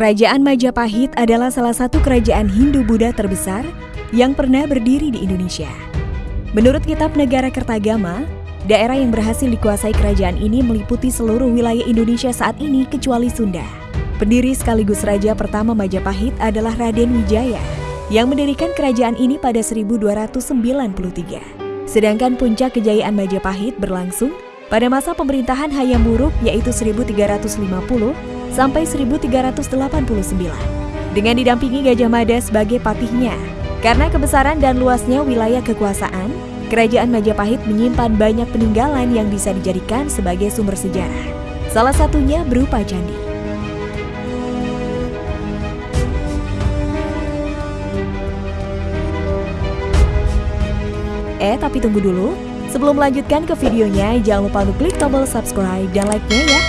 Kerajaan Majapahit adalah salah satu kerajaan Hindu-Buddha terbesar yang pernah berdiri di Indonesia. Menurut Kitab Negara Kertagama, daerah yang berhasil dikuasai kerajaan ini meliputi seluruh wilayah Indonesia saat ini kecuali Sunda. Pendiri sekaligus raja pertama Majapahit adalah Raden Wijaya yang mendirikan kerajaan ini pada 1293. Sedangkan puncak kejayaan Majapahit berlangsung pada masa pemerintahan Hayam Wuruk yaitu 1350 sampai 1389 dengan didampingi Gajah Mada sebagai patihnya. Karena kebesaran dan luasnya wilayah kekuasaan, Kerajaan Majapahit menyimpan banyak peninggalan yang bisa dijadikan sebagai sumber sejarah. Salah satunya berupa candi. Eh, tapi tunggu dulu. Sebelum melanjutkan ke videonya, jangan lupa untuk klik tombol subscribe dan like-nya ya.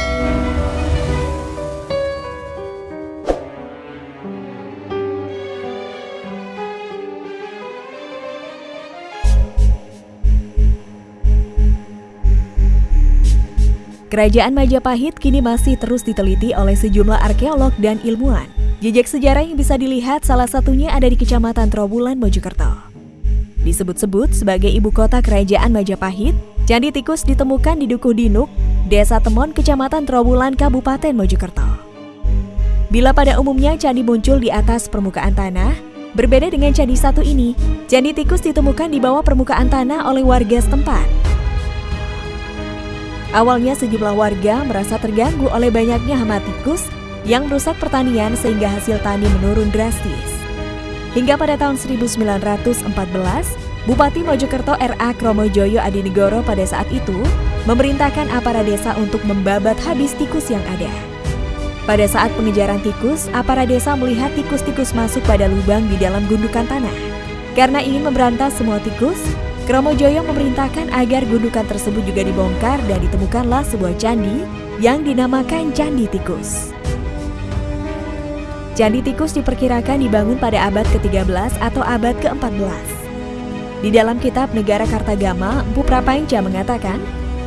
Kerajaan Majapahit kini masih terus diteliti oleh sejumlah arkeolog dan ilmuwan. Jejak sejarah yang bisa dilihat salah satunya ada di Kecamatan Trowulan, Mojokerto. Disebut-sebut sebagai ibu kota kerajaan Majapahit, Candi Tikus ditemukan di Dukuh Dinuk, Desa Temon, Kecamatan Trowulan, Kabupaten Mojokerto. Bila pada umumnya candi muncul di atas permukaan tanah, berbeda dengan candi satu ini, Candi Tikus ditemukan di bawah permukaan tanah oleh warga setempat. Awalnya sejumlah warga merasa terganggu oleh banyaknya hama tikus yang merusak pertanian sehingga hasil tani menurun drastis. Hingga pada tahun 1914, Bupati Mojokerto R.A. Kromojoyo Adinegoro pada saat itu memerintahkan aparat desa untuk membabat habis tikus yang ada. Pada saat pengejaran tikus, aparat desa melihat tikus-tikus masuk pada lubang di dalam gundukan tanah. Karena ingin memberantas semua tikus, Kromojoyo memerintahkan agar gundukan tersebut juga dibongkar dan ditemukanlah sebuah candi yang dinamakan Candi Tikus. Candi Tikus diperkirakan dibangun pada abad ke-13 atau abad ke-14. Di dalam kitab Negara Kartagama, Empu Prapanca mengatakan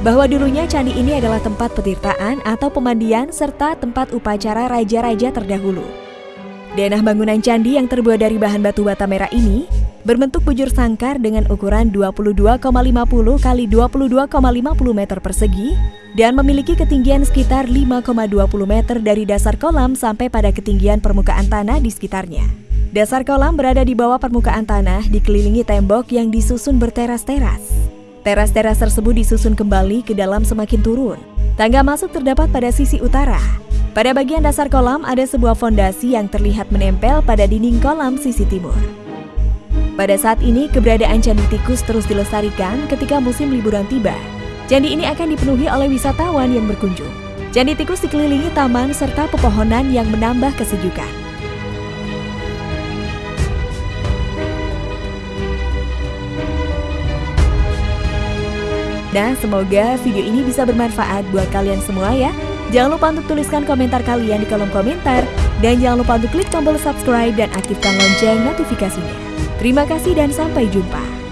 bahwa dulunya candi ini adalah tempat petirtaan atau pemandian serta tempat upacara raja-raja terdahulu. Denah bangunan candi yang terbuat dari bahan batu bata merah ini berbentuk bujur sangkar dengan ukuran 22,50 kali 22,50 meter persegi dan memiliki ketinggian sekitar 5,20 meter dari dasar kolam sampai pada ketinggian permukaan tanah di sekitarnya. Dasar kolam berada di bawah permukaan tanah dikelilingi tembok yang disusun berteras-teras. Teras-teras tersebut disusun kembali ke dalam semakin turun. Tangga masuk terdapat pada sisi utara. Pada bagian dasar kolam ada sebuah fondasi yang terlihat menempel pada dinding kolam sisi timur. Pada saat ini, keberadaan Candi Tikus terus dilestarikan ketika musim liburan tiba. Candi ini akan dipenuhi oleh wisatawan yang berkunjung. Candi Tikus dikelilingi taman serta pepohonan yang menambah kesejukan. Nah, semoga video ini bisa bermanfaat buat kalian semua ya. Jangan lupa untuk tuliskan komentar kalian di kolom komentar. Dan jangan lupa untuk klik tombol subscribe dan aktifkan lonceng notifikasinya. Terima kasih dan sampai jumpa.